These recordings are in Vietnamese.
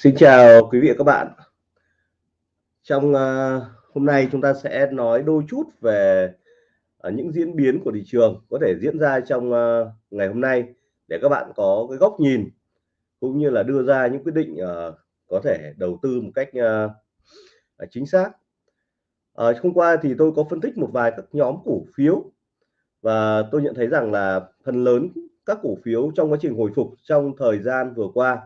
Xin chào quý vị và các bạn. Trong, uh, hôm nay chúng ta sẽ nói đôi chút về, uh, những diễn biến của thị trường có thể diễn ra trong, uh, ngày hôm nay để các bạn có cái góc nhìn, cũng như là đưa ra những quyết định, uh, có thể đầu tư một cách, uh, chính xác. Uh, hôm qua thì tôi có phân tích một vài các nhóm cổ phiếu và tôi nhận thấy rằng là phần lớn các cổ phiếu trong quá trình hồi phục trong thời gian vừa qua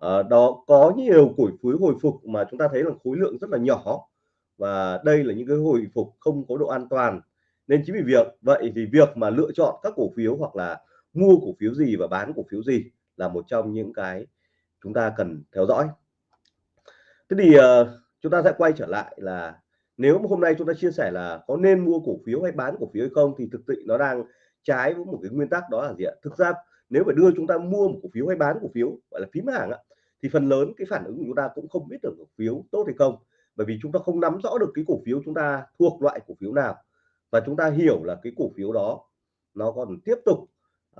à, đó có nhiều cổ phiếu hồi phục mà chúng ta thấy là khối lượng rất là nhỏ. Và đây là những cái hồi phục không có độ an toàn. Nên chính vì việc vậy thì việc mà lựa chọn các cổ phiếu hoặc là mua cổ phiếu gì và bán cổ phiếu gì là một trong những cái chúng ta cần theo dõi. Thế thì uh, chúng ta sẽ quay trở lại là nếu mà hôm nay chúng ta chia sẻ là có nên mua cổ phiếu hay bán cổ phiếu hay không thì thực sự nó đang trái với một cái nguyên tắc đó là gì ạ? Thực ra nếu phải đưa chúng ta mua một cổ phiếu hay bán cổ phiếu gọi là phím hàng ạ thì phần lớn cái phản ứng của chúng ta cũng không biết được cổ phiếu tốt hay không. Bởi vì chúng ta không nắm rõ được cái cổ phiếu chúng ta thuộc loại cổ phiếu nào. Và chúng ta hiểu là cái cổ phiếu đó nó còn tiếp tục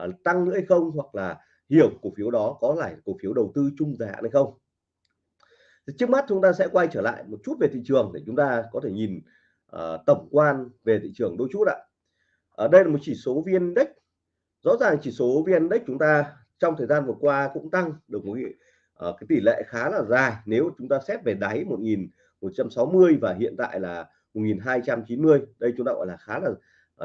uh, tăng nữa hay không hoặc là hiểu cổ phiếu đó có phải cổ phiếu đầu tư chung dài hạn hay không. Trước mắt chúng ta sẽ quay trở lại một chút về thị trường để chúng ta có thể nhìn uh, tổng quan về thị trường đôi chút ạ. Ở đây là một chỉ số VN Index rõ ràng chỉ số VN Index chúng ta trong thời gian vừa qua cũng tăng được một cái ờ, tỷ lệ khá là dài. Nếu chúng ta xét về đáy 1160 và hiện tại là 1290 đây chúng ta gọi là khá là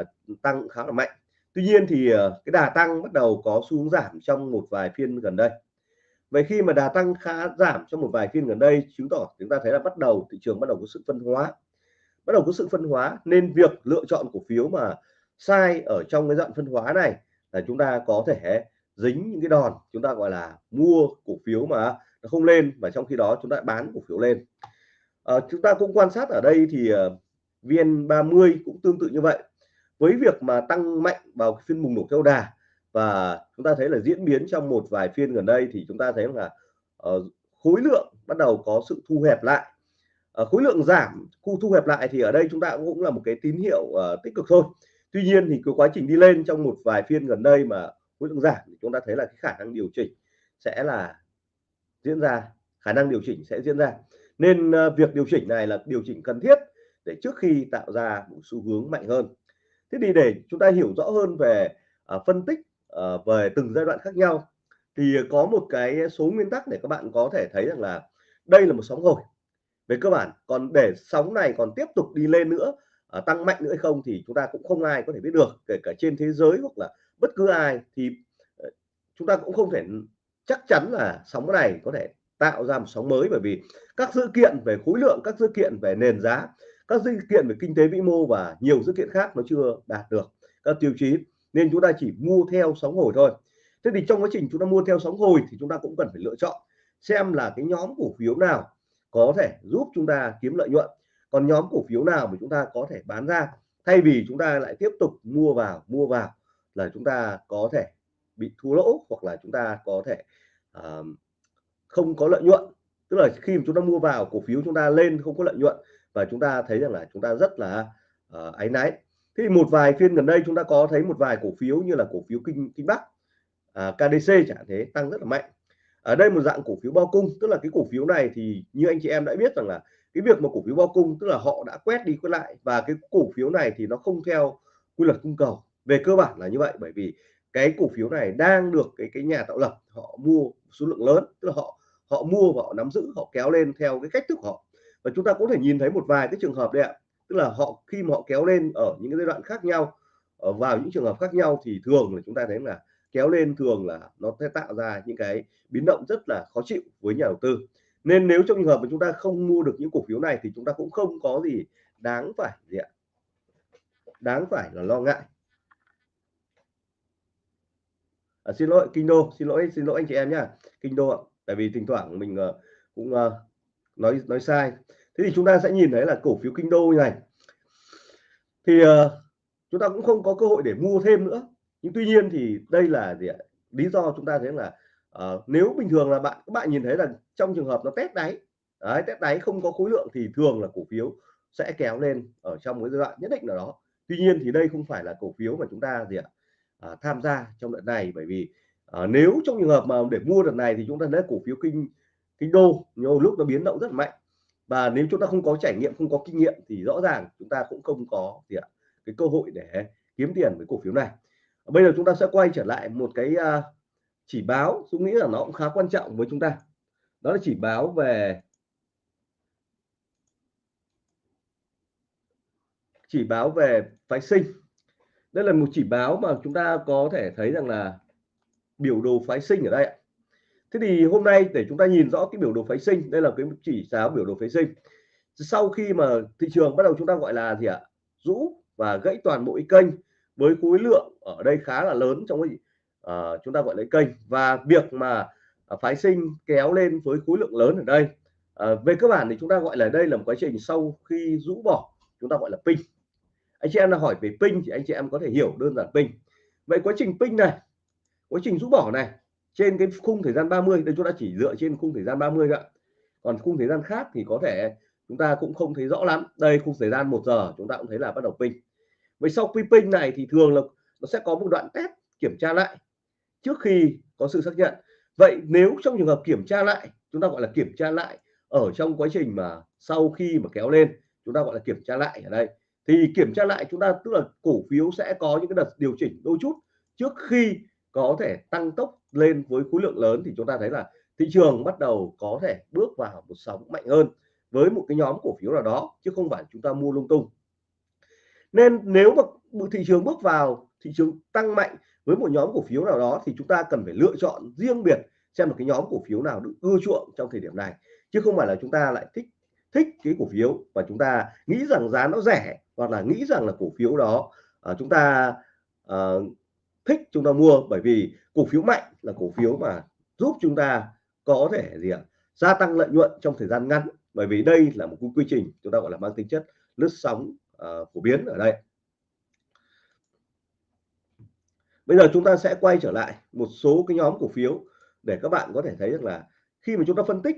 uh, tăng khá là mạnh. Tuy nhiên thì uh, cái đà tăng bắt đầu có xu hướng giảm trong một vài phiên gần đây. Vậy khi mà đà tăng khá giảm trong một vài phiên gần đây chứng tỏ chúng ta thấy là bắt đầu thị trường bắt đầu có sự phân hóa. Bắt đầu có sự phân hóa nên việc lựa chọn cổ phiếu mà sai ở trong cái dạng phân hóa này là chúng ta có thể dính những cái đòn chúng ta gọi là mua cổ phiếu mà nó không lên và trong khi đó chúng ta bán cổ phiếu lên. À, chúng ta cũng quan sát ở đây thì ờ, VN30 cũng tương tự như vậy. Với việc mà tăng mạnh vào phiên bùng nổ theo đà và chúng ta thấy là diễn biến trong một vài phiên gần đây thì chúng ta thấy là uh, khối lượng bắt đầu có sự thu hẹp lại. Uh, khối lượng giảm khu thu hẹp lại thì ở đây chúng ta cũng là một cái tín hiệu uh, tích cực thôi tuy nhiên thì cái quá trình đi lên trong một vài phiên gần đây mà khối lượng giảm thì chúng ta thấy là cái khả năng điều chỉnh sẽ là diễn ra khả năng điều chỉnh sẽ diễn ra. Nên ờ, việc điều chỉnh này là điều chỉnh cần thiết để trước khi tạo ra một xu hướng mạnh hơn. Thế thì để chúng ta hiểu rõ hơn về uh, phân tích uh, về từng giai đoạn khác nhau thì có một cái số nguyên tắc để các bạn có thể thấy rằng là đây là một sóng hồi về cơ bản. Còn để sóng này còn tiếp tục đi lên nữa uh, tăng mạnh nữa hay không thì chúng ta cũng không ai có thể biết được kể cả trên thế giới hoặc là bất cứ ai. Thì uh, chúng ta cũng không thể chắc chắn là sóng này có thể tạo ra một sóng mới bởi vì các dữ kiện về khối lượng các dữ kiện về nền giá các dữ kiện về kinh tế vĩ mô và nhiều dữ kiện khác nó chưa đạt được các tiêu chí nên chúng ta chỉ mua theo sóng hồi thôi. Thế thì trong quá trình chúng ta mua theo sóng hồi thì chúng ta cũng cần phải lựa chọn xem là cái nhóm cổ phiếu nào có thể giúp chúng ta kiếm lợi nhuận còn nhóm cổ phiếu nào mà chúng ta có thể bán ra? Thay vì chúng ta lại tiếp tục mua vào mua vào là chúng ta có thể bị thua lỗ hoặc là chúng ta có thể uh, không có lợi nhuận. Tức là khi mà chúng ta mua vào cổ phiếu chúng ta lên không có lợi nhuận và chúng ta thấy rằng là chúng ta rất là uh, áy náy. Thế thì một vài phiên gần đây chúng ta có thấy một vài cổ phiếu như là cổ phiếu kinh kinh bắc à, uh, KDC chẳng thế tăng rất là mạnh. Ở đây một dạng cổ phiếu bao cung tức là cái cổ phiếu này thì như anh chị em đã biết rằng là cái việc mà cổ phiếu bao cung, tức là họ đã quét đi quét lại, và cái cổ phiếu này thì nó không theo quy luật cung cầu. Về cơ bản là như vậy, bởi vì cái cổ phiếu này đang được cái cái nhà tạo lập, họ mua số lượng lớn, tức là họ họ mua và họ nắm giữ, họ kéo lên theo cái cách thức của họ. Và chúng ta có thể nhìn thấy một vài cái trường hợp đấy ạ. Tức là họ, khi mà họ kéo lên ở những cái giai đoạn khác nhau, ở vào những trường hợp khác nhau thì thường là chúng ta thấy là kéo lên thường là nó sẽ tạo ra những cái biến động rất là khó chịu với nhà đầu tư nên nếu trong trường hợp mà chúng ta không mua được những cổ phiếu này thì chúng ta cũng không có gì đáng phải gì ạ? Đáng phải là lo ngại. À, xin lỗi kinh đô xin lỗi xin lỗi anh chị em nhá. Kinh đô ạ tại vì thỉnh thoảng mình uh, cũng uh, nói nói sai. Thế thì chúng ta sẽ nhìn thấy là cổ phiếu kinh đô như này. Thì uh, chúng ta cũng không có cơ hội để mua thêm nữa. Nhưng tuy nhiên thì đây là gì ạ? Lý do chúng ta thấy là uh, nếu bình thường là bạn các bạn nhìn thấy là trong trường hợp nó test đáy đấy, test đáy không có khối lượng thì thường là cổ phiếu sẽ kéo lên ở trong cái giai đoạn nhất định nào đó. Tuy nhiên thì đây không phải là cổ phiếu mà chúng ta gì ạ à, tham gia trong đợt này. Bởi vì à, nếu trong trường hợp mà để mua đợt này thì chúng ta lấy cổ phiếu kinh kinh đô nhiều lúc nó biến động rất mạnh. Và nếu chúng ta không có trải nghiệm không có kinh nghiệm thì rõ ràng chúng ta cũng không có gì ạ cái cơ hội để kiếm tiền với cổ phiếu này. Bây giờ chúng ta sẽ quay trở lại một cái uh, chỉ báo tôi nghĩ là nó cũng khá quan trọng với chúng ta. Đó là chỉ báo về chỉ báo về phái sinh. Đây là một chỉ báo mà chúng ta có thể thấy rằng là biểu đồ phái sinh ở đây thế thì hôm nay để chúng ta nhìn rõ cái biểu đồ phái sinh, đây là cái chỉ giáo biểu đồ phái sinh. Sau khi mà thị trường bắt đầu chúng ta gọi là gì ạ? Rũ và gãy toàn bộ kênh với khối lượng ở đây khá là lớn trong cái uh, chúng ta gọi là kênh. Và việc mà uh, phái sinh kéo lên với khối lượng lớn ở đây uh, về cơ bản thì chúng ta gọi là đây là một quá trình sau khi rũ bỏ chúng ta gọi là pin anh chị em là hỏi về pin thì anh chị em có thể hiểu đơn giản pin vậy quá trình pin này quá trình rũ bỏ này trên cái khung thời gian 30 đây chúng ta chỉ dựa trên khung thời gian 30 ạ. Còn khung thời gian khác thì có thể chúng ta cũng không thấy rõ lắm. Đây khung thời gian một giờ chúng ta cũng thấy là bắt đầu pin vậy sau khi pin này thì thường là nó sẽ có một đoạn test kiểm tra lại trước khi có sự xác nhận. Vậy nếu trong trường hợp kiểm tra lại, chúng ta gọi là kiểm tra lại ở trong quá trình mà sau khi mà kéo lên, chúng ta gọi là kiểm tra lại ở đây. Thì kiểm tra lại chúng ta, tức là cổ phiếu sẽ có những cái đợt điều chỉnh đôi chút. Trước khi có thể tăng tốc lên với khối lượng lớn thì chúng ta thấy là thị trường bắt đầu có thể bước vào một sóng mạnh hơn với một cái nhóm cổ phiếu nào đó, chứ không phải chúng ta mua lung tung. Nên nếu mà thị trường bước vào, thị trường tăng mạnh với một nhóm cổ phiếu nào đó thì chúng ta cần phải lựa chọn riêng biệt xem một cái nhóm cổ phiếu nào được ưa chuộng trong thời điểm này. Chứ không phải là chúng ta lại thích thích cái cổ phiếu và chúng ta nghĩ rằng giá nó rẻ hoặc là nghĩ rằng là cổ phiếu đó uh, chúng ta uh, thích chúng ta mua. Bởi vì cổ phiếu mạnh là cổ phiếu mà giúp chúng ta có thể gì ạ? Gia tăng lợi nhuận trong thời gian ngắn. Bởi vì đây là một quy trình chúng ta gọi là mang tính chất lướt sóng uh, phổ biến ở đây. Bây giờ chúng ta sẽ quay trở lại một số cái nhóm cổ phiếu để các bạn có thể thấy được là khi mà chúng ta phân tích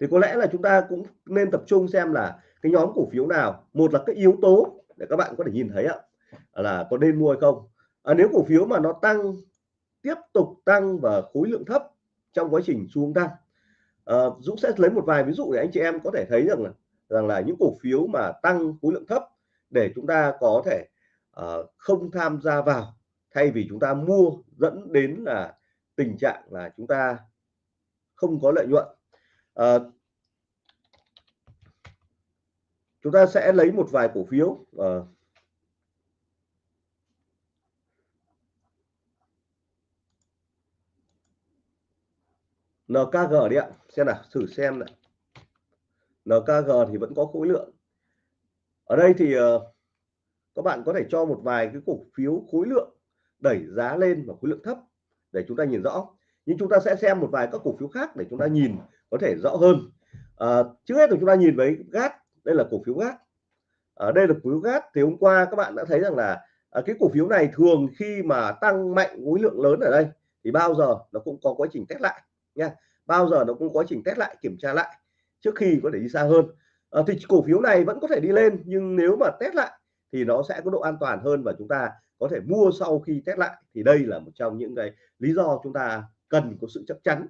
thì có lẽ là chúng ta cũng nên tập trung xem là cái nhóm cổ phiếu nào một là cái yếu tố để các bạn có thể nhìn thấy ạ là có nên mua hay không. À, nếu cổ phiếu mà nó tăng tiếp tục tăng và khối lượng thấp trong quá trình xuống tăng à, Dũng sẽ lấy một vài ví dụ để anh chị em có thể thấy rằng là rằng là những cổ phiếu mà tăng khối lượng thấp để chúng ta có thể uh, không tham gia vào thay vì chúng ta mua dẫn đến là tình trạng là chúng ta không có lợi nhuận. Uh, chúng ta sẽ lấy một vài cổ phiếu ờ. uh, NKG đi ạ. Xem nào thử xem này NKG thì vẫn có khối lượng. Ở đây thì uh, các bạn có thể cho một vài cái cổ phiếu khối lượng đẩy giá lên và khối lượng thấp để chúng ta nhìn rõ. Nhưng chúng ta sẽ xem một vài các cổ phiếu khác để chúng ta nhìn có thể rõ hơn. À, trước hết là chúng ta nhìn với gác đây là cổ phiếu gác ở à, đây là cổ phiếu gác thì hôm qua các bạn đã thấy rằng là à, cái cổ phiếu này thường khi mà tăng mạnh khối lượng lớn ở đây thì bao giờ nó cũng có quá trình test lại nha. Bao giờ nó cũng có quá trình test lại kiểm tra lại trước khi có thể đi xa hơn. À, thì cổ phiếu này vẫn có thể đi lên nhưng nếu mà test lại thì nó sẽ có độ an toàn hơn và chúng ta có thể mua sau khi test lại. Thì đây là một trong những cái lý do chúng ta cần có sự chắc chắn.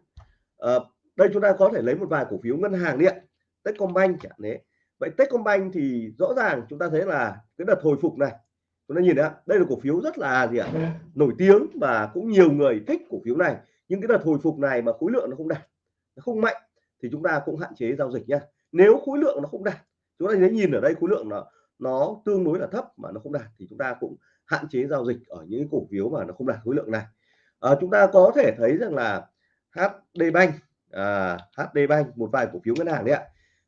À, đây chúng ta có thể lấy một vài cổ phiếu ngân hàng điện Techcombank chẳng thế vậy Techcombank thì rõ ràng chúng ta thấy là cái đợt hồi phục này chúng ta nhìn đấy đây là cổ phiếu rất là gì ạ nổi tiếng và cũng nhiều người thích cổ phiếu này. Nhưng cái đợt hồi phục này mà khối lượng nó không đạt nó không mạnh thì chúng ta cũng hạn chế giao dịch nha nếu khối lượng nó không đạt chúng ta thấy nhìn ở đây khối lượng nó nó tương đối là thấp mà nó không đạt thì chúng ta cũng hạn chế giao dịch ở những cổ phiếu mà nó không đạt khối lượng này. À, chúng ta có thể thấy rằng là HD Bank à, HD Bank một vài cổ phiếu ngân hàng đấy ạ.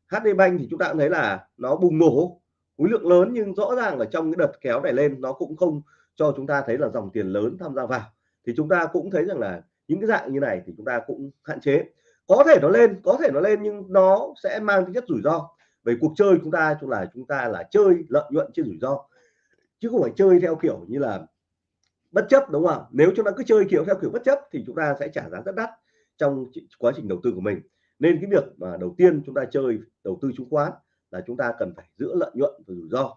HD Bank thì chúng ta cũng thấy là nó bùng nổ khối lượng lớn nhưng rõ ràng là trong cái đợt kéo này lên nó cũng không cho chúng ta thấy là dòng tiền lớn tham gia vào. Thì chúng ta cũng thấy rằng là những cái dạng như này thì chúng ta cũng hạn chế. Có thể nó lên có thể nó lên nhưng nó sẽ mang tính chất rủi ro về cuộc chơi chúng ta chúng là chúng ta là chơi lợi nhuận trên rủi ro. Chứ không phải chơi theo kiểu như là bất chấp đúng không? Nếu chúng ta cứ chơi kiểu theo kiểu bất chấp thì chúng ta sẽ trả giá rất đắt trong quá trình đầu tư của mình. Nên cái việc mà đầu tiên chúng ta chơi đầu tư chứng khoán là chúng ta cần phải giữ lợi nhuận và rủi ro.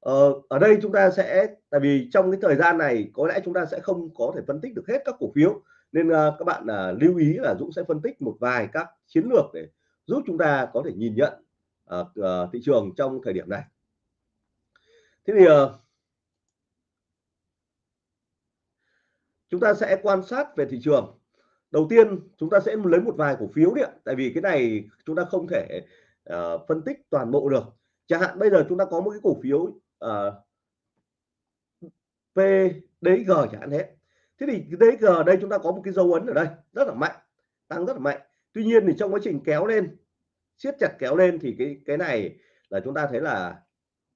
Ờ, ở đây chúng ta sẽ tại vì trong cái thời gian này có lẽ chúng ta sẽ không có thể phân tích được hết các cổ phiếu. Nên uh, các bạn uh, lưu ý là Dũng sẽ phân tích một vài các chiến lược để giúp chúng ta có thể nhìn nhận uh, uh, thị trường trong thời điểm này. Thế thì uh, chúng ta sẽ quan sát về thị trường. Đầu tiên chúng ta sẽ lấy một vài cổ phiếu điện tại vì cái này chúng ta không thể uh, phân tích toàn bộ được. Chẳng hạn bây giờ chúng ta có một cái cổ phiếu uh, PDG chẳng hạn thế. Thế thì cái DG đây chúng ta có một cái dấu ấn ở đây rất là mạnh tăng rất là mạnh. Tuy nhiên thì trong quá trình kéo lên siết chặt kéo lên thì cái cái này là chúng ta thấy là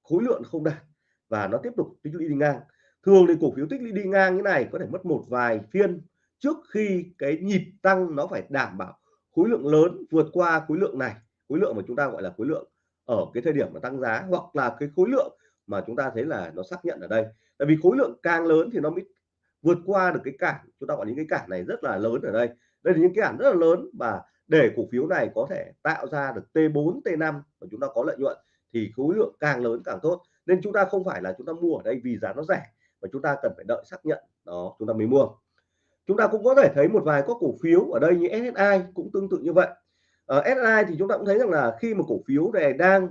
khối lượng không đạt và nó tiếp tục tích lũy đi ngang. Thường thì cổ phiếu tích lũy đi ngang như này có thể mất một vài phiên trước khi cái nhịp tăng nó phải đảm bảo khối lượng lớn vượt qua khối lượng này. Khối lượng mà chúng ta gọi là khối lượng ở cái thời điểm mà tăng giá hoặc là cái khối lượng mà chúng ta thấy là nó xác nhận ở đây. Tại vì khối lượng càng lớn thì nó mới vượt qua được cái cản. Chúng ta gọi những cái cản này rất là lớn ở đây. Đây là những cái cản rất là lớn và để cổ phiếu này có thể tạo ra được T4 T5 và chúng ta có lợi nhuận thì khối lượng càng lớn càng tốt. Nên chúng ta không phải là chúng ta mua ở đây vì giá nó rẻ và chúng ta cần phải đợi xác nhận. Đó, chúng ta mới mua. Chúng ta cũng có thể thấy một vài các cổ phiếu ở đây như SSI cũng tương tự như vậy. Ờ, ở SSI thì chúng ta cũng thấy rằng là khi mà cổ phiếu này đang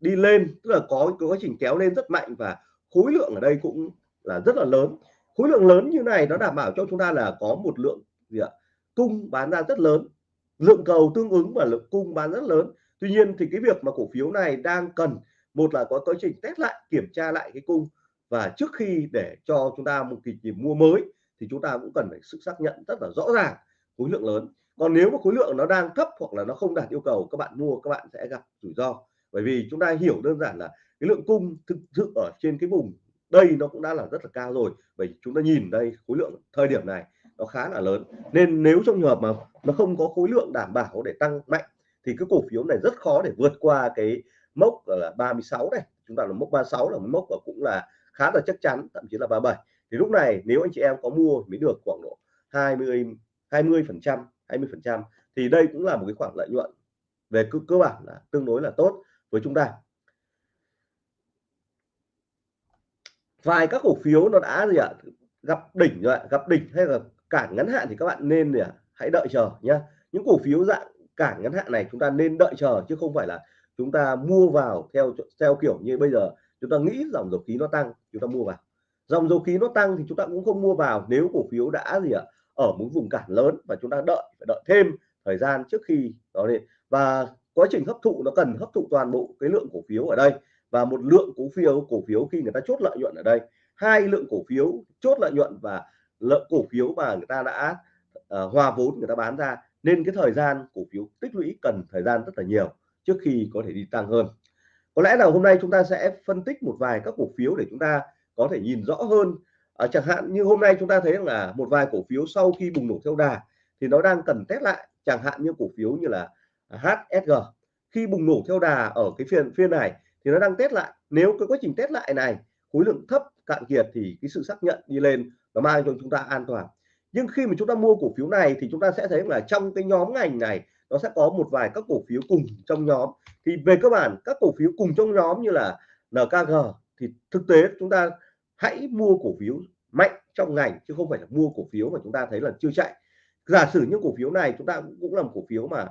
đi lên, tức là có cái quá trình kéo lên rất mạnh và khối lượng ở đây cũng là rất là lớn. Khối lượng lớn như này nó đảm bảo cho chúng ta là có một lượng gì ạ, cung bán ra rất lớn lượng cầu tương ứng và lượng cung bán rất lớn. Tuy nhiên thì cái việc mà cổ phiếu này đang cần, một là có quá trình test lại, kiểm tra lại cái cung. Và trước khi để cho chúng ta một kỳ nhịp mua mới thì chúng ta cũng cần phải sự xác nhận rất là rõ ràng khối lượng lớn. Còn nếu mà khối lượng nó đang thấp hoặc là nó không đạt yêu cầu, các bạn mua, các bạn sẽ gặp rủi ro. Bởi vì chúng ta hiểu đơn giản là cái lượng cung thực sự ở trên cái vùng đây nó cũng đã là rất là cao rồi. Bởi chúng ta nhìn đây, khối lượng thời điểm này nó khá là lớn. Nên nếu trong trường hợp mà nó không có khối lượng đảm bảo để tăng mạnh thì cái cổ phiếu này rất khó để vượt qua cái mốc là 36 này. Chúng ta là mốc 36 là mốc và cũng là khá là chắc chắn thậm chí là 37 thì lúc này nếu anh chị em có mua mới được khoảng độ 20 20 phần trăm 20 phần trăm thì đây cũng là một cái khoản lợi nhuận về cơ, cơ bản là tương đối là tốt với chúng ta. Vài các cổ phiếu nó đã gì ạ? Gặp đỉnh rồi gặp đỉnh hay là cản ngắn hạn thì các bạn nên để hãy đợi chờ nhé những cổ phiếu dạng cản ngắn hạn này chúng ta nên đợi chờ chứ không phải là chúng ta mua vào theo theo kiểu như bây giờ chúng ta nghĩ dòng dầu khí nó tăng, chúng ta mua vào. Dòng dầu khí nó tăng thì chúng ta cũng không mua vào nếu cổ phiếu đã gì ạ, ở một vùng cản lớn và chúng ta đợi, phải đợi thêm thời gian trước khi đó lên. Và quá trình hấp thụ nó cần hấp thụ toàn bộ cái lượng cổ phiếu ở đây và một lượng cổ phiếu cổ phiếu khi người ta chốt lợi nhuận ở đây. Hai lượng cổ phiếu chốt lợi nhuận và lợi cổ phiếu mà người ta đã uh, hòa vốn người ta bán ra. Nên cái thời gian cổ phiếu tích lũy cần thời gian rất là nhiều trước khi có thể đi tăng hơn. Có lẽ là hôm nay chúng ta sẽ phân tích một vài các cổ phiếu để chúng ta có thể nhìn rõ hơn. À, chẳng hạn như hôm nay chúng ta thấy là một vài cổ phiếu sau khi bùng nổ theo đà thì nó đang cần test lại. Chẳng hạn như cổ phiếu như là HSG khi bùng nổ theo đà ở cái phiên phiên này thì nó đang test lại. Nếu cái quá trình test lại này khối lượng thấp cạn kiệt thì cái sự xác nhận đi lên nó mang cho chúng ta an toàn. Nhưng khi mà chúng ta mua cổ phiếu này thì chúng ta sẽ thấy là trong cái nhóm ngành này nó sẽ có một vài các cổ phiếu cùng trong nhóm. Thì về cơ bản các cổ phiếu cùng trong nhóm như là NKG thì thực tế chúng ta hãy mua cổ phiếu mạnh trong ngành chứ không phải là mua cổ phiếu mà chúng ta thấy là chưa chạy. Giả sử những cổ phiếu này chúng ta cũng là cổ phiếu mà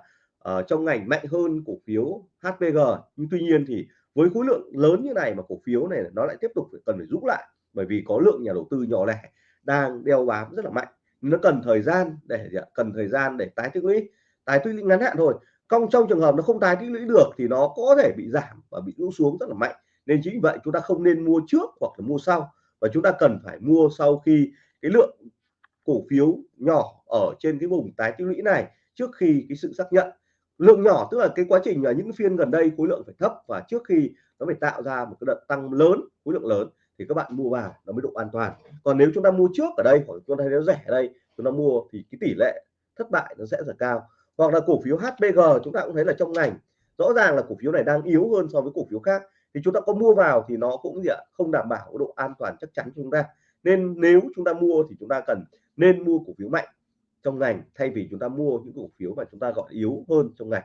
uh, trong ngành mạnh hơn cổ phiếu HPG nhưng tuy nhiên thì với khối lượng lớn như này mà cổ phiếu này nó lại tiếp tục phải cần phải rút lại bởi vì có lượng nhà đầu tư nhỏ lẻ đang đeo bám rất là mạnh. Nó cần thời gian để, cần thời gian để tái tích lũy. Tái tích lũy ngắn hạn thôi. Trong trong trường hợp nó không tái tích lũy được thì nó có thể bị giảm và bị lũ xuống rất là mạnh. Nên chính vậy chúng ta không nên mua trước hoặc là mua sau. Và chúng ta cần phải mua sau khi cái lượng cổ phiếu nhỏ ở trên cái vùng tái tích lũy này trước khi cái sự xác nhận. Lượng nhỏ tức là cái quá trình là những phiên gần đây khối lượng phải thấp và trước khi nó phải tạo ra một cái đợt tăng lớn, khối lượng lớn thì các bạn mua vào nó mới độ an toàn. Còn nếu chúng ta mua trước ở đây, hoặc chúng ta thấy nó rẻ ở đây, chúng ta mua thì cái tỷ lệ thất bại nó sẽ rất cao. Hoặc là cổ phiếu HBG chúng ta cũng thấy là trong ngành, rõ ràng là cổ phiếu này đang yếu hơn so với cổ phiếu khác. Thì chúng ta có mua vào thì nó cũng gì ạ, không đảm bảo độ an toàn chắc chắn chúng ta. Nên nếu chúng ta mua thì chúng ta cần nên mua cổ phiếu mạnh trong ngành, thay vì chúng ta mua những cổ phiếu mà chúng ta gọi yếu hơn trong ngành.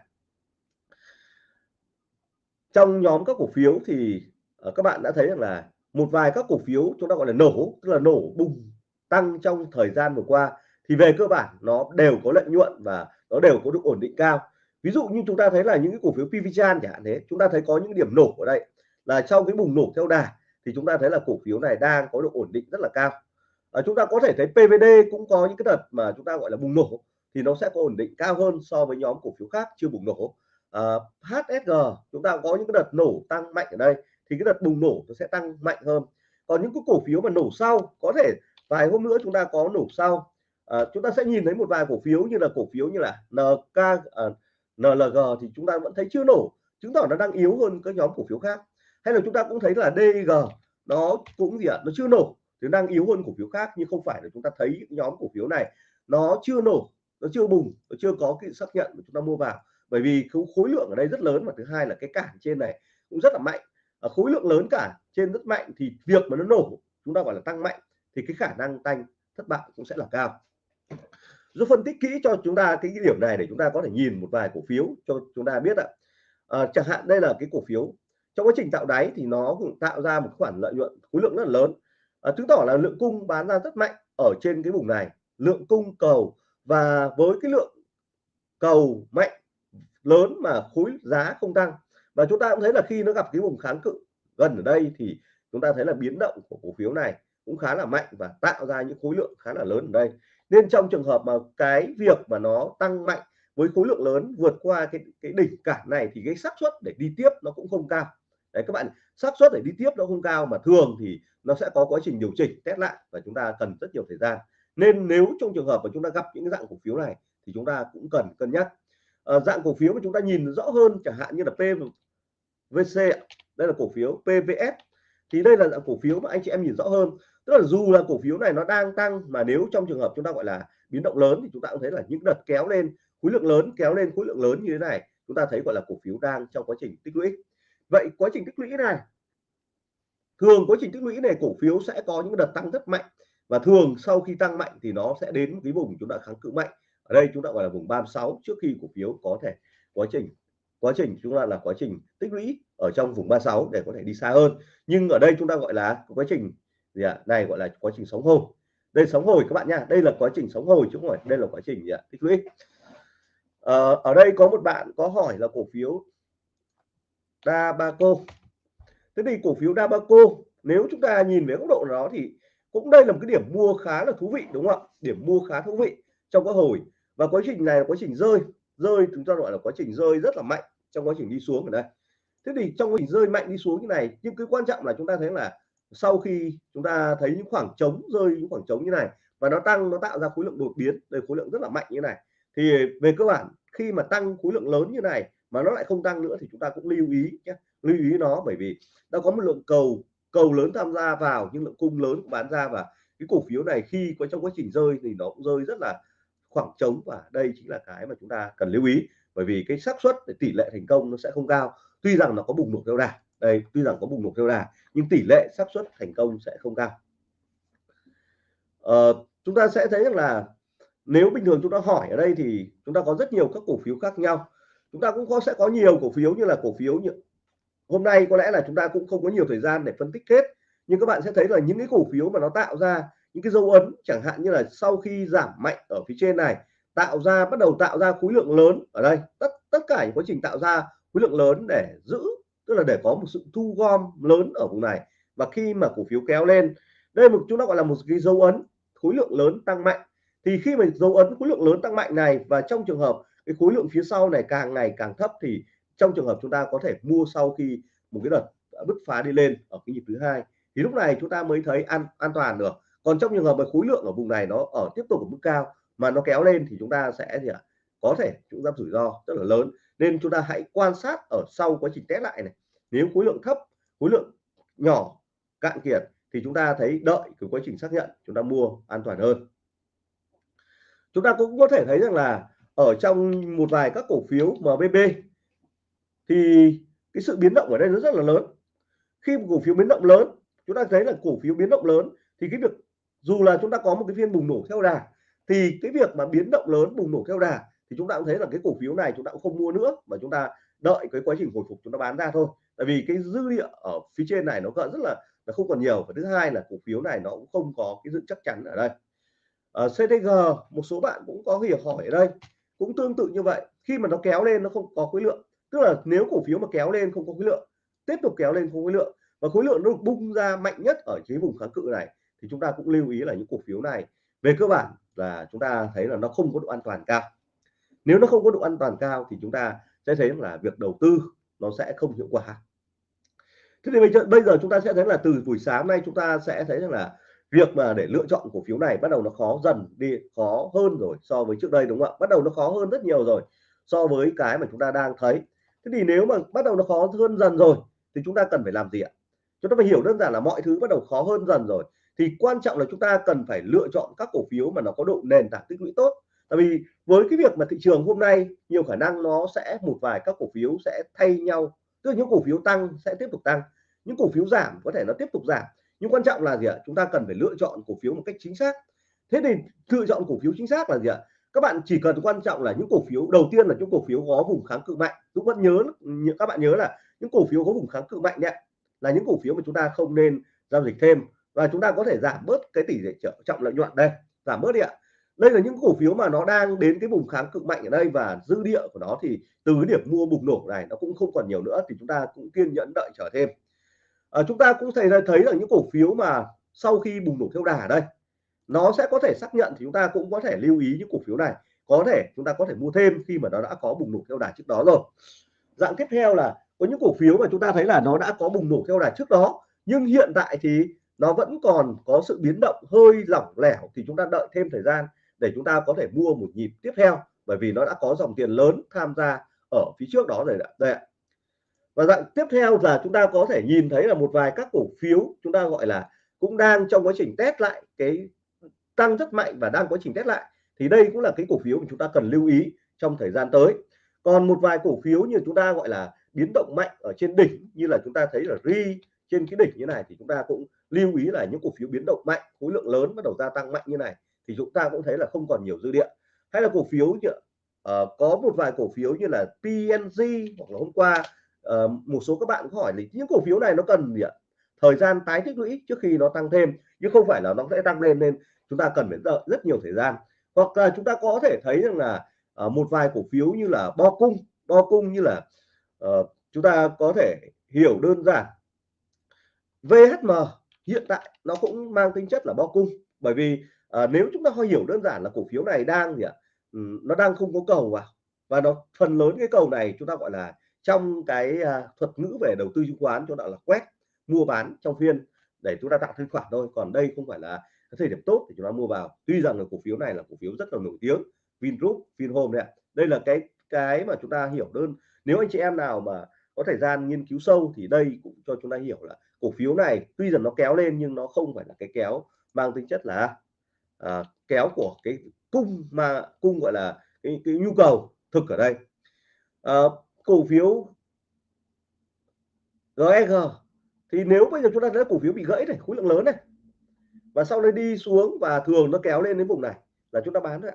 Trong nhóm các cổ phiếu thì ờ, các bạn đã thấy rằng là một vài các cổ phiếu chúng ta gọi là nổ tức là nổ bùng tăng trong thời gian vừa qua thì về cơ bản nó đều có lợi nhuận và nó đều có độ ổn định cao. Ví dụ như chúng ta thấy là những cái cổ phiếu PVChan chẳng hạn thế chúng ta thấy có những điểm nổ ở đây. Là trong cái bùng nổ theo đà thì chúng ta thấy là cổ phiếu này đang có độ ổn định rất là cao. À, chúng ta có thể thấy PVD cũng có những cái đợt mà chúng ta gọi là bùng nổ thì nó sẽ có ổn định cao hơn so với nhóm cổ phiếu khác chưa bùng nổ. À, HSG chúng ta có những cái đợt nổ tăng mạnh ở đây thì cái đợt bùng nổ nó sẽ tăng mạnh hơn. Còn những cái cổ phiếu mà nổ sau có thể vài hôm nữa chúng ta có nổ sau. À, chúng ta sẽ nhìn thấy một vài cổ phiếu như là cổ phiếu như là NK à, NLG thì chúng ta vẫn thấy chưa nổ chứng tỏ nó đang yếu hơn các nhóm cổ phiếu khác. Hay là chúng ta cũng thấy là DG nó cũng gì ạ à, nó chưa nổ thì đang yếu hơn cổ phiếu khác nhưng không phải là chúng ta thấy nhóm cổ phiếu này nó chưa nổ nó chưa bùng nó chưa có cái xác nhận mà chúng ta mua vào. Bởi vì khối lượng ở đây rất lớn và thứ hai là cái cản trên này cũng rất là mạnh. Ờ, khối lượng lớn cả trên rất mạnh thì việc mà nó nổ chúng ta gọi là tăng mạnh thì cái khả năng tăng thất bại cũng sẽ là cao. Giúp phân tích kỹ cho chúng ta cái, cái điểm này để chúng ta có thể nhìn một vài cổ phiếu cho chúng ta biết ạ. À, chẳng hạn đây là cái cổ phiếu. Trong quá trình tạo đáy thì nó cũng tạo ra một khoản lợi nhuận khối lượng rất là lớn. À, chứng tỏ là lượng cung bán ra rất mạnh ở trên cái vùng này. Lượng cung cầu và với cái lượng cầu mạnh lớn mà khối giá không tăng và chúng ta cũng thấy là khi nó gặp cái vùng kháng cự gần ở đây thì chúng ta thấy là biến động của cổ phiếu này cũng khá là mạnh và tạo ra những khối lượng khá là lớn ở đây. Nên trong trường hợp mà cái việc mà nó tăng mạnh với khối lượng lớn vượt qua cái cái đỉnh cản này thì cái xác suất để đi tiếp nó cũng không cao. Đấy các bạn xác suất để đi tiếp nó không cao mà thường thì nó sẽ có quá trình điều chỉnh test lại và chúng ta cần rất nhiều thời gian. Nên nếu trong trường hợp mà chúng ta gặp những dạng cổ phiếu này thì chúng ta cũng cần cân nhắc. À, dạng cổ phiếu mà chúng ta nhìn rõ hơn chẳng hạn như là VC đây là cổ phiếu. PVS thì đây là dạng cổ phiếu mà anh chị em nhìn rõ hơn. Tức là dù là cổ phiếu này nó đang tăng, mà nếu trong trường hợp chúng ta gọi là biến động lớn thì chúng ta cũng thấy là những đợt kéo lên, khối lượng lớn, kéo lên khối lượng lớn như thế này, chúng ta thấy gọi là cổ phiếu đang trong quá trình tích lũy. Vậy quá trình tích lũy này, thường quá trình tích lũy này cổ phiếu sẽ có những đợt tăng rất mạnh. Và thường sau khi tăng mạnh thì nó sẽ đến cái vùng chúng ta kháng cự mạnh. Ở đây chúng ta gọi là vùng 36 trước khi cổ phiếu có thể quá trình quá trình chúng ta là quá trình tích lũy ở trong vùng 36 để có thể đi xa hơn. Nhưng ở đây chúng ta gọi là quá trình gì ạ? À? này gọi là quá trình sóng hồi. Đây sóng hồi các bạn nha đây là quá trình sóng hồi chứ không phải đây là quá trình gì ạ? Tích lũy. À, ở đây có một bạn có hỏi là cổ phiếu Dabaco. Thế thì cổ phiếu Dabaco nếu chúng ta nhìn về góc độ đó thì cũng đây là một cái điểm mua khá là thú vị đúng không ạ? Điểm mua khá thú vị trong các hồi. Và quá trình này là quá trình rơi rơi, chúng ta gọi là quá trình rơi rất là mạnh trong quá trình đi xuống ở đây. Thế thì trong quá trình rơi mạnh đi xuống như này, nhưng cái quan trọng là chúng ta thấy là sau khi chúng ta thấy những khoảng trống, rơi những khoảng trống như này, và nó tăng, nó tạo ra khối lượng đột biến, đây khối lượng rất là mạnh như này, thì về cơ bản, khi mà tăng khối lượng lớn như này mà nó lại không tăng nữa thì chúng ta cũng lưu ý nhé, lưu ý nó bởi vì đã có một lượng cầu cầu lớn tham gia vào, nhưng lượng cung lớn bán ra, và cái cổ phiếu này khi có trong quá trình rơi thì nó cũng rơi rất là khoảng trống và đây chính là cái mà chúng ta cần lưu ý. Bởi vì cái xác suất để tỷ lệ thành công nó sẽ không cao. Tuy rằng nó có bùng nổ theo đà. Đây tuy rằng có bùng nổ theo đà nhưng tỷ lệ xác suất thành công sẽ không cao. Ờ, chúng ta sẽ thấy rằng là nếu bình thường chúng ta hỏi ở đây thì chúng ta có rất nhiều các cổ phiếu khác nhau. Chúng ta cũng có sẽ có nhiều cổ phiếu như là cổ phiếu như hôm nay có lẽ là chúng ta cũng không có nhiều thời gian để phân tích hết. Nhưng các bạn sẽ thấy là những cái cổ phiếu mà nó tạo ra những cái dấu ấn chẳng hạn như là sau khi giảm mạnh ở phía trên này, tạo ra, bắt đầu tạo ra khối lượng lớn ở đây. Tất tất cả những quá trình tạo ra khối lượng lớn để giữ, tức là để có một sự thu gom lớn ở vùng này. Và khi mà cổ phiếu kéo lên, đây một, chúng ta gọi là một cái dấu ấn khối lượng lớn tăng mạnh. Thì khi mà dấu ấn khối lượng lớn tăng mạnh này và trong trường hợp cái khối lượng phía sau này càng ngày càng thấp thì trong trường hợp chúng ta có thể mua sau khi một cái đợt bứt phá đi lên ở cái nhịp thứ hai. Thì lúc này chúng ta mới thấy an an toàn được còn trong trường hợp mà khối lượng ở vùng này nó ở tiếp tục ở mức cao mà nó kéo lên thì chúng ta sẽ gì ạ, có thể chúng ta rủi ro rất là lớn. Nên chúng ta hãy quan sát ở sau quá trình test lại này. Nếu khối lượng thấp, khối lượng nhỏ, cạn kiệt thì chúng ta thấy đợi cái quá trình xác nhận, chúng ta mua an toàn hơn. Chúng ta cũng có thể thấy rằng là ở trong một vài các cổ phiếu MBB thì cái sự biến động ở đây nó rất là lớn. Khi một cổ phiếu biến động lớn, chúng ta thấy là cổ phiếu biến động lớn thì cái việc dù là chúng ta có một cái phiên bùng nổ theo đà, thì cái việc mà biến động lớn, bùng nổ theo đà thì chúng ta cũng thấy là cái cổ phiếu này chúng ta cũng không mua nữa mà chúng ta đợi cái quá trình hồi phục chúng ta bán ra thôi. Tại vì cái dư địa ở phía trên này nó còn rất là là không còn nhiều. Và thứ hai là cổ phiếu này nó cũng không có cái sự chắc chắn ở đây. Ờ, ở CTG một số bạn cũng có hiểu hỏi ở đây. Cũng tương tự như vậy. Khi mà nó kéo lên nó không có khối lượng. Tức là nếu cổ phiếu mà kéo lên không có khối lượng, tiếp tục kéo lên không khối lượng. Và khối lượng nó bung ra mạnh nhất ở dưới vùng kháng cự này thì chúng ta cũng lưu ý là những cổ phiếu này, về cơ bản là chúng ta thấy là nó không có độ an toàn cao. Nếu nó không có độ an toàn cao thì chúng ta sẽ thấy là việc đầu tư nó sẽ không hiệu quả. Thế thì bây giờ chúng ta sẽ thấy là từ buổi sáng nay chúng ta sẽ thấy rằng là việc mà để lựa chọn cổ phiếu này bắt đầu nó khó dần đi, khó hơn rồi so với trước đây, đúng không ạ? Bắt đầu nó khó hơn rất nhiều rồi so với cái mà chúng ta đang thấy. Thế thì nếu mà bắt đầu nó khó hơn dần rồi thì chúng ta cần phải làm gì ạ? Chúng ta phải hiểu đơn giản là mọi thứ bắt đầu khó hơn dần rồi thì quan trọng là chúng ta cần phải lựa chọn các cổ phiếu mà nó có độ nền tảng tích lũy tốt. Tại vì với cái việc mà thị trường hôm nay, nhiều khả năng nó sẽ, một vài các cổ phiếu sẽ thay nhau, tức là những cổ phiếu tăng sẽ tiếp tục tăng, những cổ phiếu giảm có thể nó tiếp tục giảm. Nhưng quan trọng là gì ạ? Chúng ta cần phải lựa chọn cổ phiếu một cách chính xác. Thế thì lựa chọn cổ phiếu chính xác là gì ạ? Các bạn chỉ cần quan trọng là những cổ phiếu, đầu tiên là những cổ phiếu có vùng kháng cự mạnh. Chúng vẫn nhớ, các bạn nhớ là những cổ phiếu có vùng kháng cự mạnh đấy là những cổ phiếu mà chúng ta không nên giao dịch thêm và chúng ta có thể giảm bớt cái tỷ lệ trọng lợi nhuận đây giảm bớt đi ạ. Đây là những cổ phiếu mà nó đang đến cái vùng kháng cự mạnh ở đây và dư địa của nó thì từ cái điểm mua bùng nổ này nó cũng không còn nhiều nữa thì chúng ta cũng kiên nhẫn đợi chờ thêm. À, chúng ta cũng thấy thấy là những cổ phiếu mà sau khi bùng nổ theo đà đây nó sẽ có thể xác nhận thì chúng ta cũng có thể lưu ý những cổ phiếu này. Có thể chúng ta có thể mua thêm khi mà nó đã có bùng nổ theo đà trước đó rồi. Dạng tiếp theo là có những cổ phiếu mà chúng ta thấy là nó đã có bùng nổ theo đà trước đó nhưng hiện tại thì nó vẫn còn có sự biến động hơi lỏng lẻo thì chúng ta đợi thêm thời gian để chúng ta có thể mua một nhịp tiếp theo, bởi vì nó đã có dòng tiền lớn tham gia ở phía trước đó rồi đây ạ. Và dạng tiếp theo là chúng ta có thể nhìn thấy là một vài các cổ phiếu chúng ta gọi là cũng đang trong quá trình test lại cái tăng rất mạnh và đang quá trình test lại. Thì đây cũng là cái cổ phiếu mà chúng ta cần lưu ý trong thời gian tới. Còn một vài cổ phiếu như chúng ta gọi là biến động mạnh ở trên đỉnh như là chúng ta thấy là ri trên cái đỉnh như này thì chúng ta cũng lưu ý là những cổ phiếu biến động mạnh khối lượng lớn bắt đầu gia tăng mạnh như này thì chúng ta cũng thấy là không còn nhiều dư địa. Hay là cổ phiếu như uh, có một vài cổ phiếu như là PNG hoặc là hôm qua uh, một số các bạn có hỏi là những cổ phiếu này nó cần gì ạ? Thời gian tái tích lũy trước khi nó tăng thêm chứ không phải là nó sẽ tăng lên nên chúng ta cần phải đợi rất nhiều thời gian. Hoặc là chúng ta có thể thấy rằng là uh, một vài cổ phiếu như là bo cung bo cung như là uh, chúng ta có thể hiểu đơn giản VHM hiện tại nó cũng mang tính chất là bo cung. Bởi vì à, nếu chúng ta hơi hiểu đơn giản là cổ phiếu này đang gì ạ ừ, nó đang không có cầu vào. Và nó phần lớn cái cầu này chúng ta gọi là trong cái à, thuật ngữ về đầu tư chứng khoán chúng ta là quét mua bán trong phiên để chúng ta tạo thanh khoản thôi. Còn đây không phải là cái thời điểm tốt để chúng ta mua vào. Tuy rằng là cổ phiếu này là cổ phiếu rất là nổi tiếng Vingroup Vinhome đấy đây là cái cái mà chúng ta hiểu đơn. Nếu anh chị em nào mà có thời gian nghiên cứu sâu thì đây cũng cho chúng ta hiểu là cổ phiếu này tuy rằng nó kéo lên nhưng nó không phải là cái kéo mang tính chất là à, kéo của cái cung mà cung gọi là cái, cái nhu cầu thực ở đây. À, cổ phiếu GSG thì nếu bây giờ chúng ta thấy cổ phiếu bị gãy này khối lượng lớn này và sau đây đi xuống và thường nó kéo lên đến vùng này là chúng ta bán thôi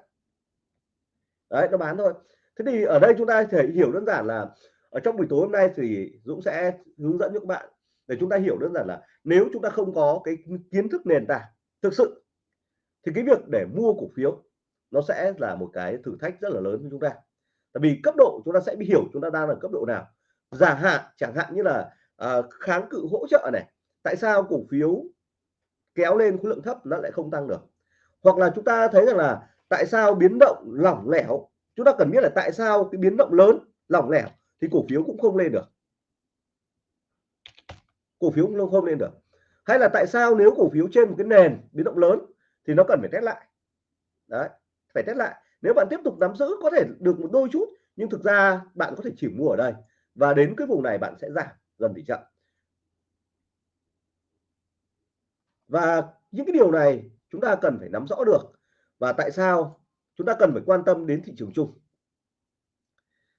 đấy nó bán thôi. Thế thì ở đây chúng ta thể hiểu đơn giản là ở trong buổi tối hôm nay thì Dũng sẽ hướng dẫn cho các bạn để chúng ta hiểu đơn giản là nếu chúng ta không có cái kiến thức nền tảng thực sự thì cái việc để mua cổ phiếu nó sẽ là một cái thử thách rất là lớn với chúng ta. Tại vì cấp độ chúng ta sẽ bị hiểu chúng ta đang ở cấp độ nào. Giả hạn chẳng hạn như là à, kháng cự hỗ trợ này tại sao cổ phiếu kéo lên khối lượng thấp nó lại không tăng được? Hoặc là chúng ta thấy rằng là tại sao biến động lỏng lẻo chúng ta cần biết là tại sao cái biến động lớn lỏng lẻo thì cổ phiếu cũng không lên được cổ phiếu cũng không lên được. Hay là tại sao nếu cổ phiếu trên một cái nền biến động lớn thì nó cần phải test lại? Đấy, phải test lại. Nếu bạn tiếp tục nắm giữ có thể được một đôi chút, nhưng thực ra bạn có thể chỉ mua ở đây. Và đến cái vùng này bạn sẽ giảm dần tỷ trọng. Và những cái điều này chúng ta cần phải nắm rõ được. Và tại sao chúng ta cần phải quan tâm đến thị trường chung?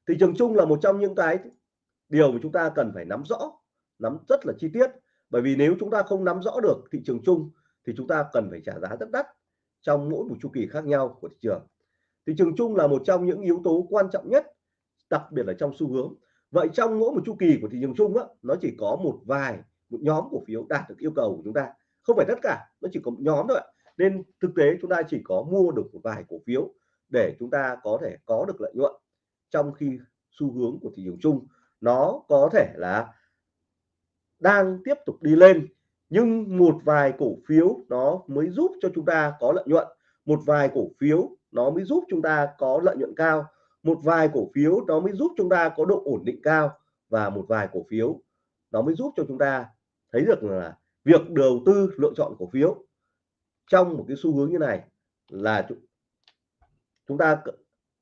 Thị trường chung là một trong những cái điều mà chúng ta cần phải nắm rõ nắm rất là chi tiết. Bởi vì nếu chúng ta không nắm rõ được thị trường chung thì chúng ta cần phải trả giá rất đắt trong mỗi một chu kỳ khác nhau của thị trường. Thị trường chung là một trong những yếu tố quan trọng nhất đặc biệt là trong xu hướng. Vậy trong mỗi một chu kỳ của thị trường chung á, nó chỉ có một vài một nhóm cổ phiếu đạt được yêu cầu của chúng ta. Không phải tất cả nó chỉ có một nhóm thôi nên thực tế chúng ta chỉ có mua được một vài cổ phiếu để chúng ta có thể có được lợi nhuận trong khi xu hướng của thị trường chung nó có thể là đang tiếp tục đi lên, nhưng một vài cổ phiếu nó mới giúp cho chúng ta có lợi nhuận. Một vài cổ phiếu nó mới giúp chúng ta có lợi nhuận cao. Một vài cổ phiếu nó mới giúp chúng ta có độ ổn định cao. Và một vài cổ phiếu nó mới giúp cho chúng ta thấy được là việc đầu tư lựa chọn cổ phiếu trong một cái xu hướng như này là chúng ta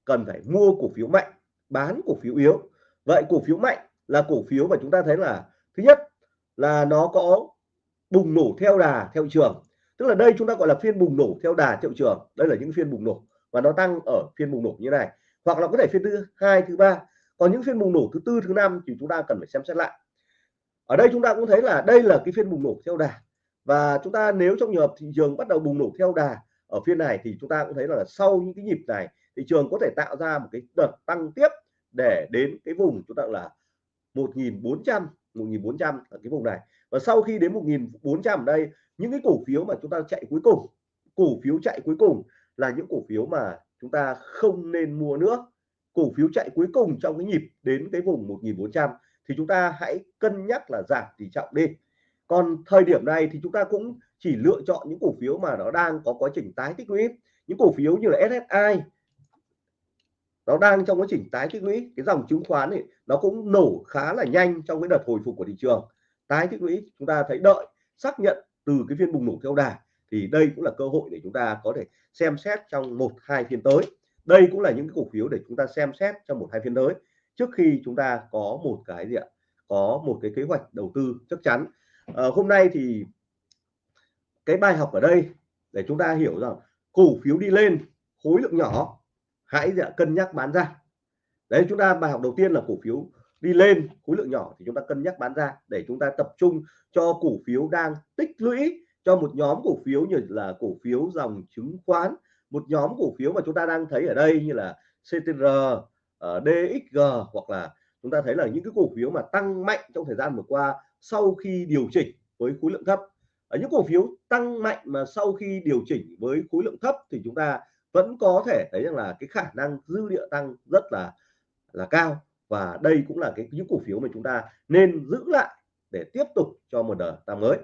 cần phải mua cổ phiếu mạnh, bán cổ phiếu yếu. Vậy cổ phiếu mạnh là cổ phiếu mà chúng ta thấy là, thứ nhất là nó có bùng nổ theo đà, theo trường. Tức là đây chúng ta gọi là phiên bùng nổ theo đà, theo trường. Đây là những phiên bùng nổ và nó tăng ở phiên bùng nổ như này. Hoặc là có thể phiên thứ hai, thứ ba. Còn những phiên bùng nổ thứ tư, thứ năm thì chúng ta cần phải xem xét lại. Ở đây chúng ta cũng thấy là đây là cái phiên bùng nổ theo đà. Và chúng ta nếu trong trường hợp thị trường bắt đầu bùng nổ theo đà ở phiên này thì chúng ta cũng thấy là sau những cái nhịp này thị trường có thể tạo ra một cái đợt tăng tiếp để đến cái vùng chúng ta là 1400 1400 ở cái vùng này. Và sau khi đến 1400 ở đây, những cái cổ phiếu mà chúng ta chạy cuối cùng, cổ phiếu chạy cuối cùng là những cổ phiếu mà chúng ta không nên mua nữa. Cổ phiếu chạy cuối cùng trong cái nhịp đến cái vùng 1400 thì chúng ta hãy cân nhắc là giảm tỷ trọng đi. Còn thời điểm này thì chúng ta cũng chỉ lựa chọn những cổ phiếu mà nó đang có quá trình tái tích lũy. Những cổ phiếu như là SSI nó đang trong quá trình tái tích lũy. Cái dòng chứng khoán này nó cũng nổ khá là nhanh trong cái đợt hồi phục của thị trường. Tái tích lũy chúng ta thấy đợi xác nhận từ cái phiên bùng nổ theo đà. Thì đây cũng là cơ hội để chúng ta có thể xem xét trong một hai phiên tới. Đây cũng là những cái cổ phiếu để chúng ta xem xét trong một hai phiên tới. Trước khi chúng ta có một cái gì ạ? Có một cái kế hoạch đầu tư chắc chắn. À, hôm nay thì cái bài học ở đây để chúng ta hiểu rằng cổ phiếu đi lên khối lượng nhỏ hãy dạ, cân nhắc bán ra. Đấy chúng ta bài học đầu tiên là cổ phiếu đi lên khối lượng nhỏ thì chúng ta cân nhắc bán ra để chúng ta tập trung cho cổ phiếu đang tích lũy cho một nhóm cổ phiếu như là cổ phiếu dòng chứng khoán một nhóm cổ phiếu mà chúng ta đang thấy ở đây như là CTR, ờ, DXG hoặc là chúng ta thấy là những cái cổ phiếu mà tăng mạnh trong thời gian vừa qua sau khi điều chỉnh với khối lượng thấp. Ở những cổ phiếu tăng mạnh mà sau khi điều chỉnh với khối lượng thấp thì chúng ta vẫn có thể thấy rằng là cái khả năng dư địa tăng rất là là cao. Và đây cũng là cái những cổ phiếu mà chúng ta nên giữ lại để tiếp tục cho một đợt tăng mới.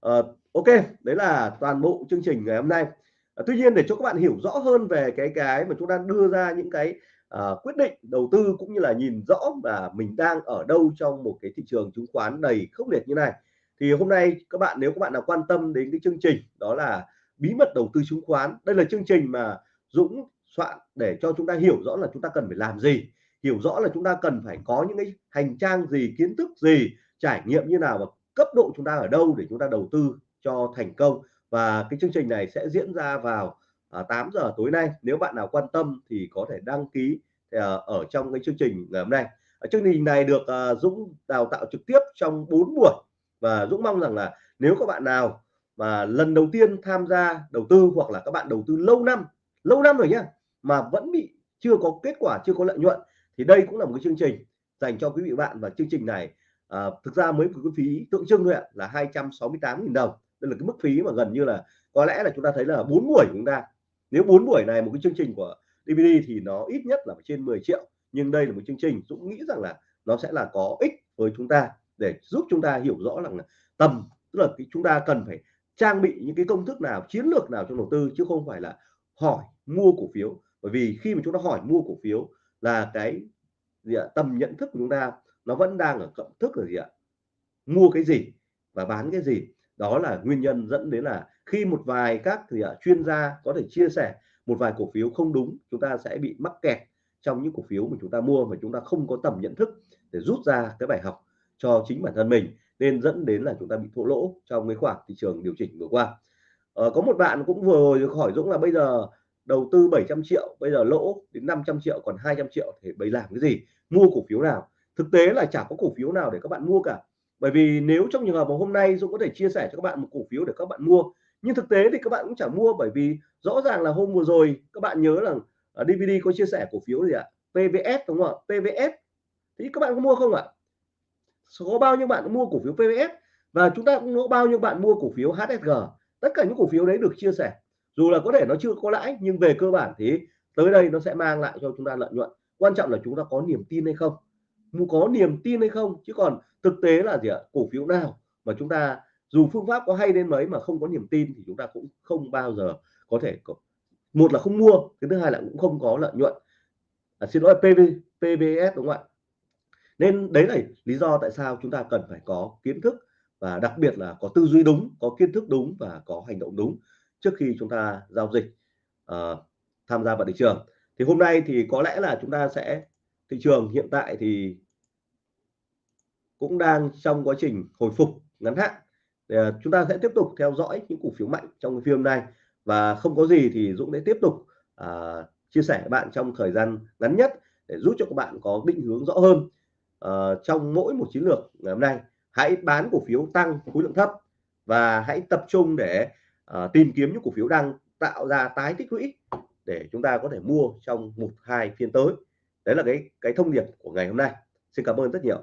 À, ok đấy là toàn bộ chương trình ngày hôm nay. À, tuy nhiên để cho các bạn hiểu rõ hơn về cái cái mà chúng ta đưa ra những cái à, quyết định đầu tư cũng như là nhìn rõ là mình đang ở đâu trong một cái thị trường chứng khoán đầy khốc liệt như này thì hôm nay các bạn nếu các bạn nào quan tâm đến cái chương trình đó là bí mật đầu tư chứng khoán. Đây là chương trình mà Dũng soạn để cho chúng ta hiểu rõ là chúng ta cần phải làm gì hiểu rõ là chúng ta cần phải có những cái hành trang gì kiến thức gì trải nghiệm như nào và cấp độ chúng ta ở đâu để chúng ta đầu tư cho thành công. Và cái chương trình này sẽ diễn ra vào à, 8 giờ tối nay. Nếu bạn nào quan tâm thì có thể đăng ký à, ở trong cái chương trình ngày hôm nay. Chương trình này được à, Dũng đào tạo trực tiếp trong 4 buổi. Và Dũng mong rằng là nếu các bạn nào và lần đầu tiên tham gia đầu tư hoặc là các bạn đầu tư lâu năm lâu năm rồi nhá mà vẫn bị chưa có kết quả chưa có lợi nhuận thì đây cũng là một cái chương trình dành cho quý vị bạn. Và chương trình này à, thực ra mới có cái phí tượng trưng thôi ạ là 268.000 đồng. Đây là cái mức phí mà gần như là có lẽ là chúng ta thấy là bốn buổi chúng ta. Nếu bốn buổi này một cái chương trình của DVD thì nó ít nhất là trên 10 triệu. Nhưng đây là một chương trình Dũng nghĩ rằng là nó sẽ là có ích với chúng ta để giúp chúng ta hiểu rõ rằng là tầm tức là cái chúng ta cần phải trang bị những cái công thức nào chiến lược nào trong đầu tư chứ không phải là hỏi mua cổ phiếu. Bởi vì khi mà chúng ta hỏi mua cổ phiếu là cái gì ạ tầm nhận thức của chúng ta nó vẫn đang ở cộng thức là gì ạ? Mua cái gì và bán cái gì? Đó là nguyên nhân dẫn đến là khi một vài các thì ạ, chuyên gia có thể chia sẻ một vài cổ phiếu không đúng chúng ta sẽ bị mắc kẹt trong những cổ phiếu mà chúng ta mua mà chúng ta không có tầm nhận thức để rút ra cái bài học cho chính bản thân mình nên dẫn đến là chúng ta bị thua lỗ trong cái khoảng thị trường điều chỉnh vừa qua. Ờ, có một bạn cũng vừa rồi hỏi Dũng là bây giờ đầu tư 700 triệu bây giờ lỗ đến 500 triệu còn 200 triệu thì bây làm cái gì? Mua cổ phiếu nào? Thực tế là chả có cổ phiếu nào để các bạn mua cả. Bởi vì nếu trong trường hợp mà hôm nay Dũng có thể chia sẻ cho các bạn một cổ phiếu để các bạn mua nhưng thực tế thì các bạn cũng chẳng mua bởi vì rõ ràng là hôm vừa rồi các bạn nhớ là DVD có chia sẻ cổ phiếu gì ạ? PVS đúng không ạ? PVS thì các bạn có mua không ạ? Có bao nhiêu bạn mua cổ phiếu PVS và chúng ta cũng có bao nhiêu bạn mua cổ phiếu HSG tất cả những cổ phiếu đấy được chia sẻ. Dù là có thể nó chưa có lãi nhưng về cơ bản thì tới đây nó sẽ mang lại cho chúng ta lợi nhuận. Quan trọng là chúng ta có niềm tin hay không. Có niềm tin hay không? Chứ còn thực tế là gì ạ? Cổ phiếu nào mà chúng ta dù phương pháp có hay đến mấy mà không có niềm tin thì chúng ta cũng không bao giờ có thể có. Một là không mua cái thứ hai là cũng không có lợi nhuận. À, xin lỗi PV, PVS đúng không ạ? Nên đấy là lý do tại sao chúng ta cần phải có kiến thức và đặc biệt là có tư duy đúng có kiến thức đúng và có hành động đúng trước khi chúng ta giao dịch uh, tham gia vào thị trường. Thì hôm nay thì có lẽ là chúng ta sẽ thị trường hiện tại thì cũng đang trong quá trình hồi phục ngắn hạn. Thì, ờ, chúng ta sẽ tiếp tục theo dõi những cổ phiếu mạnh trong phim này và không có gì thì Dũng sẽ tiếp tục uh, chia sẻ với bạn trong thời gian ngắn nhất để giúp cho các bạn có định hướng rõ hơn uh, trong mỗi một chiến lược ngày hôm nay hãy bán cổ phiếu tăng khối lượng thấp và hãy tập trung để uh, tìm kiếm những cổ phiếu đang tạo ra tái tích lũy để chúng ta có thể mua trong một hai phiên tới. Đấy là cái cái thông điệp của ngày hôm nay. Xin cảm ơn rất nhiều.